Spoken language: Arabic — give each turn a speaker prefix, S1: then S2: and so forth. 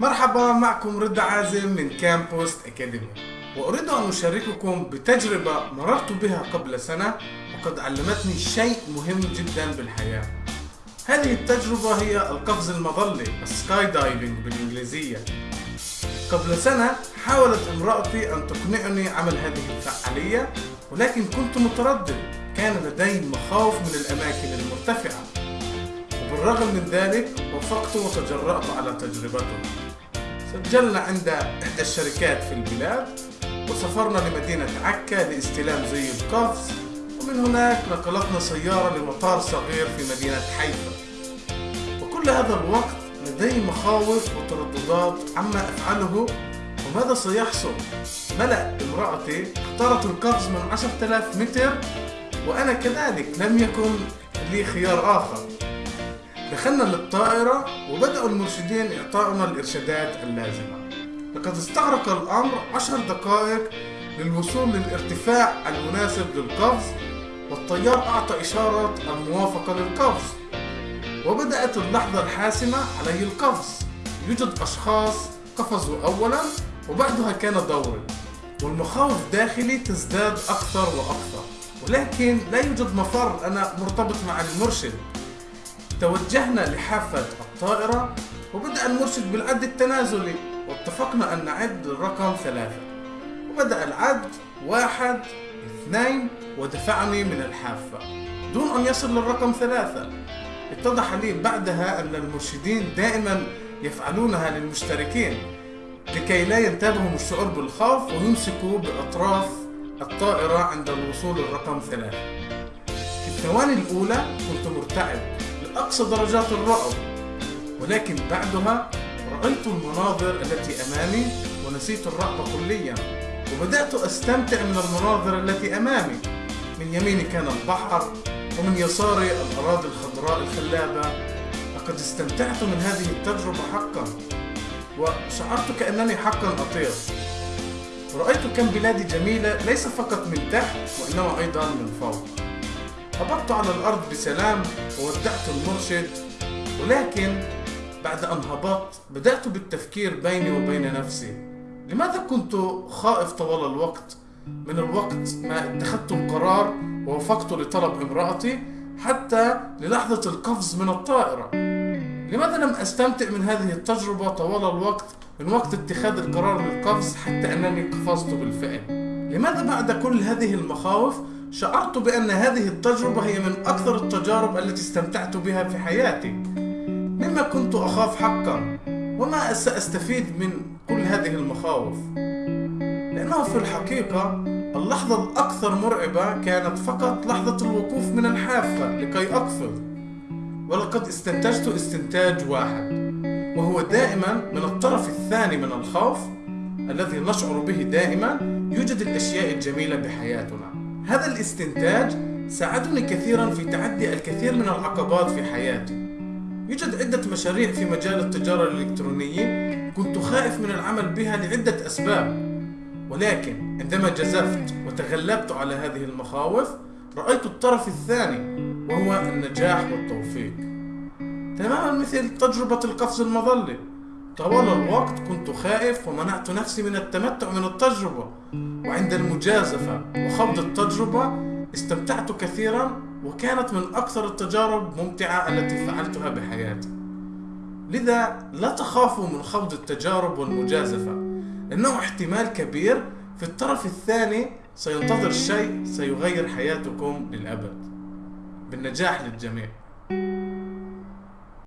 S1: مرحبا معكم رضا عازم من كامبوست أكاديمي وأريد أن أشارككم بتجربة مررت بها قبل سنة وقد علمتني شيء مهم جدا بالحياة. هذه التجربة هي القفز المظلي ال skydiving بالإنجليزية. قبل سنة حاولت امرأتي أن تقنعني عمل هذه الفعالية ولكن كنت متردد. كان لدي مخاوف من الأماكن المرتفعة. وبالرغم من ذلك وافقت وتجرأت على تجربته. سجلنا عند إحدى الشركات في البلاد وسافرنا لمدينة عكا لاستلام زي القفز ومن هناك نقلتنا سيارة لمطار صغير في مدينة حيفا. وكل هذا الوقت لدي مخاوف وترددات عما أفعله وماذا سيحصل؟ ملأ امرأتي اختارت القفز من 10000 متر وأنا كذلك لم يكن لي خيار آخر. دخلنا للطائرة وبدأوا المرشدين إعطاؤنا الإرشادات اللازمة. لقد استغرق الأمر عشر دقائق للوصول للارتفاع المناسب للقفز والطيار أعطى إشارة الموافقة للقفز. وبدأت اللحظة الحاسمة علي القفز. يوجد أشخاص قفزوا أولا وبعدها كان دوري والمخاوف داخلي تزداد أكثر وأكثر. ولكن لا يوجد مفر أنا مرتبط مع المرشد. توجهنا لحافة الطائرة وبدأ المرشد بالعد التنازلي واتفقنا أن نعد الرقم ثلاثة. وبدأ العد واحد اثنين ودفعني من الحافة. دون أن يصل للرقم ثلاثة اتضح لي بعدها أن المرشدين دائما يفعلونها للمشتركين لكي لا ينتابهم الشعور بالخوف ويمسكوا بأطراف الطائرة عند الوصول للرقم ثلاثة. في الثواني الأولى كنت مرتعب لأقصى درجات الرعب ولكن بعدها رأيت المناظر التي أمامي ونسيت الرعب كليا وبدأت أستمتع من المناظر التي أمامي. من يميني كان البحر ومن يساري الأراضي الخضراء الخلابة. لقد استمتعت من هذه التجربة حقا وشعرت كأنني حقا أطير. رأيت كم بلادي جميلة ليس فقط من تحت وإنما أيضا من فوق. هبطت على الأرض بسلام وودعت المرشد ولكن بعد أن هبطت بدأت بالتفكير بيني وبين نفسي. لماذا كنت خائف طوال الوقت؟ من الوقت ما اتخذت القرار ووافقت لطلب امرأتي حتى للحظة القفز من الطائرة. لماذا لم أستمتع من هذه التجربة طوال الوقت من وقت اتخاذ القرار للقفز حتى أنني قفزت بالفعل؟ لماذا بعد كل هذه المخاوف شعرت بأن هذه التجربة هي من أكثر التجارب التي استمتعت بها في حياتي. مما كنت أخاف حقا وما سأستفيد من كل هذه المخاوف. لأنه في الحقيقة اللحظة الأكثر مرعبة كانت فقط لحظة الوقوف من الحافة لكي أقفز ولقد استنتجت استنتاج واحد وهو دائما من الطرف الثاني من الخوف الذي نشعر به دائما يوجد الأشياء الجميلة بحياتنا. هذا الاستنتاج ساعدني كثيرا في تعدي الكثير من العقبات في حياتي. يوجد عدة مشاريع في مجال التجارة الإلكترونية كنت خائف من العمل بها لعدة أسباب. ولكن عندما جزفت وتغلبت على هذه المخاوف رأيت الطرف الثاني وهو النجاح والتوفيق. تماما مثل تجربة القفز المظلي طوال الوقت كنت خائف ومنعت نفسي من التمتع من التجربة. وعند المجازفة وخوض التجربة استمتعت كثيرا وكانت من أكثر التجارب ممتعة التي فعلتها بحياتي. لذا لا تخافوا من خوض التجارب والمجازفة. لأنه احتمال كبير في الطرف الثاني سينتظر شيء سيغير حياتكم للأبد. بالنجاح للجميع.